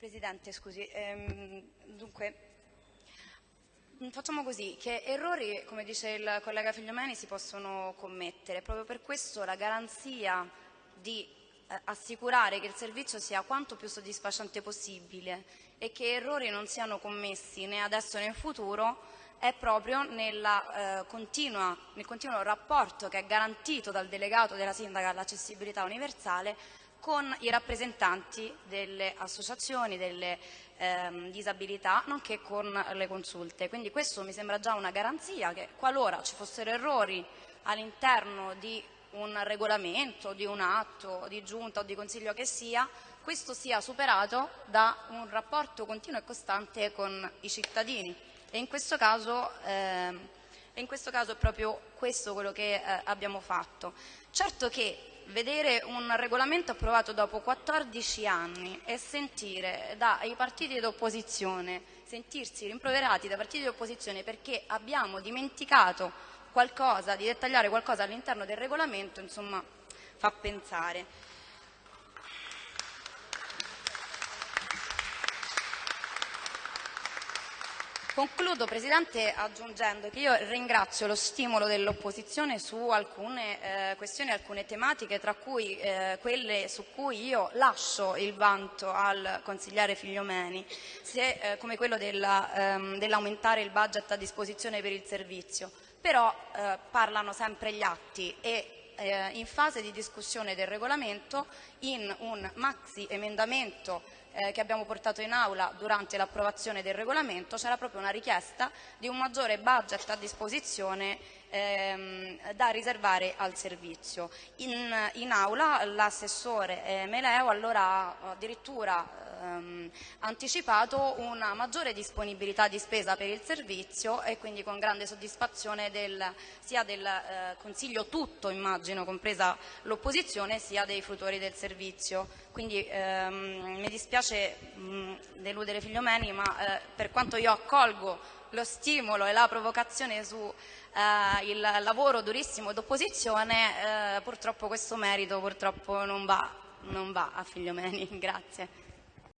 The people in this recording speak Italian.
Presidente, scusi, ehm, dunque facciamo così, che errori, come dice il collega Figliomeni, si possono commettere, proprio per questo la garanzia di eh, assicurare che il servizio sia quanto più soddisfacente possibile e che errori non siano commessi né adesso né in futuro è proprio nella, eh, continua, nel continuo rapporto che è garantito dal delegato della sindaca all'accessibilità universale con i rappresentanti delle associazioni, delle ehm, disabilità, nonché con le consulte. Quindi questo mi sembra già una garanzia che qualora ci fossero errori all'interno di un regolamento, di un atto, di giunta o di consiglio che sia, questo sia superato da un rapporto continuo e costante con i cittadini e in questo caso, eh, in questo caso è proprio questo quello che eh, abbiamo fatto. Certo che vedere un regolamento approvato dopo 14 anni e sentire dai partiti d'opposizione, sentirsi rimproverati dai partiti d'opposizione perché abbiamo dimenticato qualcosa, di dettagliare qualcosa all'interno del regolamento, insomma, fa pensare. Concludo, Presidente, aggiungendo che io ringrazio lo stimolo dell'opposizione su alcune eh, questioni, alcune tematiche, tra cui eh, quelle su cui io lascio il vanto al consigliere Figliomeni, se, eh, come quello ehm, dell'aumentare il budget a disposizione per il servizio. Però eh, parlano sempre gli atti e eh, in fase di discussione del regolamento in un maxi emendamento eh, che abbiamo portato in aula durante l'approvazione del regolamento c'era proprio una richiesta di un maggiore budget a disposizione ehm, da riservare al servizio. In, in aula l'assessore eh, Meleo allora addirittura ehm, anticipato una maggiore disponibilità di spesa per il servizio e quindi con grande soddisfazione del, sia del eh, Consiglio tutto, immagino, compresa l'opposizione, sia dei frutori del servizio. Quindi ehm, mi dispiace mh, deludere Figliomeni, ma eh, per quanto io accolgo lo stimolo e la provocazione sul eh, lavoro durissimo d'opposizione, eh, purtroppo questo merito purtroppo non va, non va a Figliomeni. Grazie.